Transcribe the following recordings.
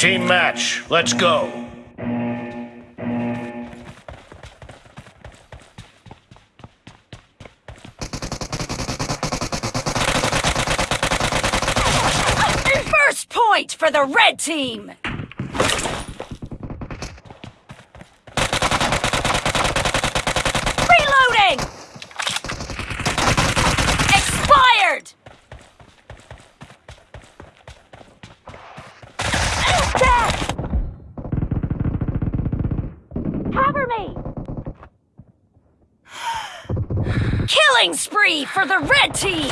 Team match, let's go. First point for the red team! Killing spree for the red team!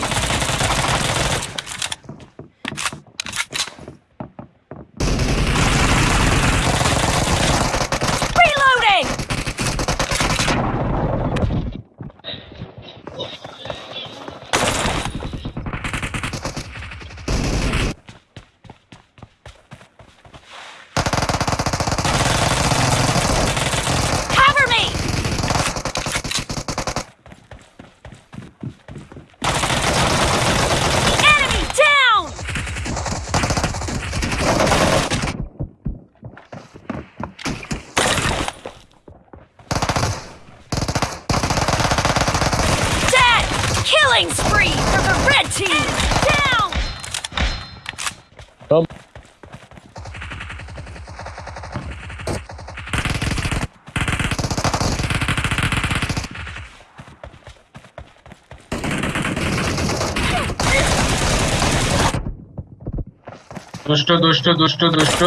Reloading! Killing spree for the red team! Down! Tamam. দুষ্ট দুষ্ট দুষ্ট দুষ্ট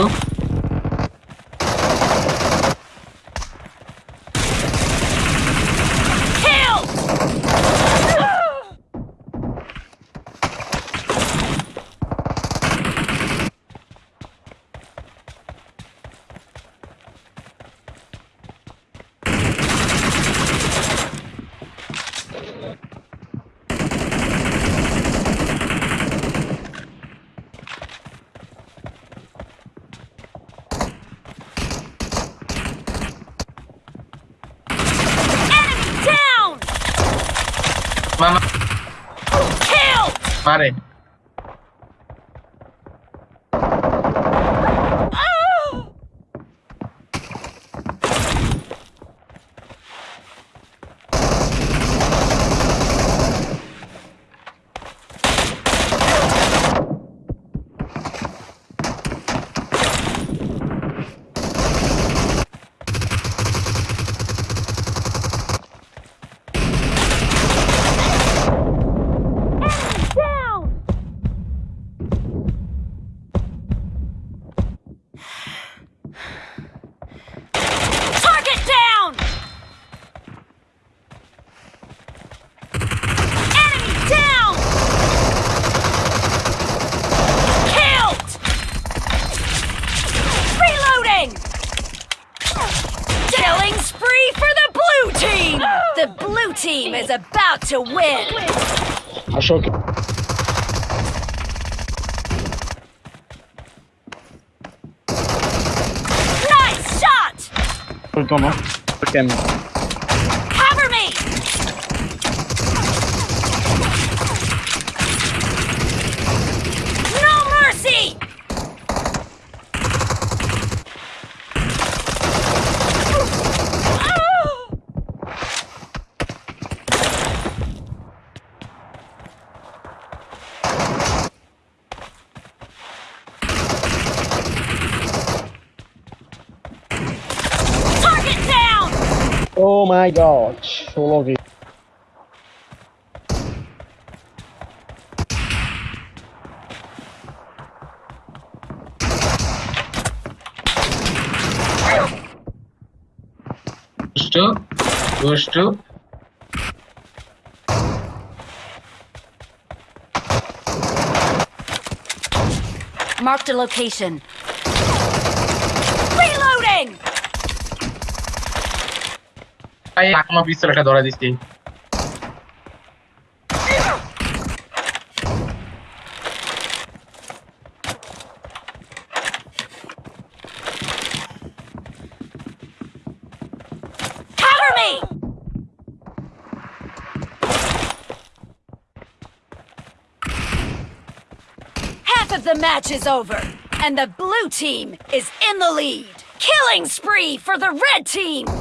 Mano. vai. Para. Blue team is about to win! Ashok. Nice shot! Tamam. Bakayım. Oh my god. Stop, stop. Marked a location. Aí tá com uma pistola que adora desse. the match is over, and the blue team is in the lead. Killing spree for the red team!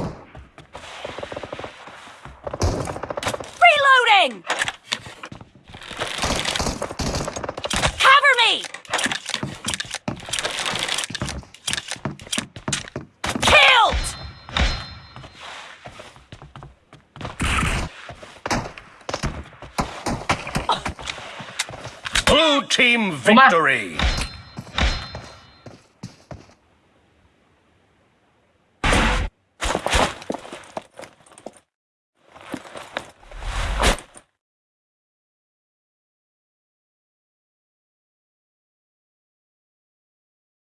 Team victory.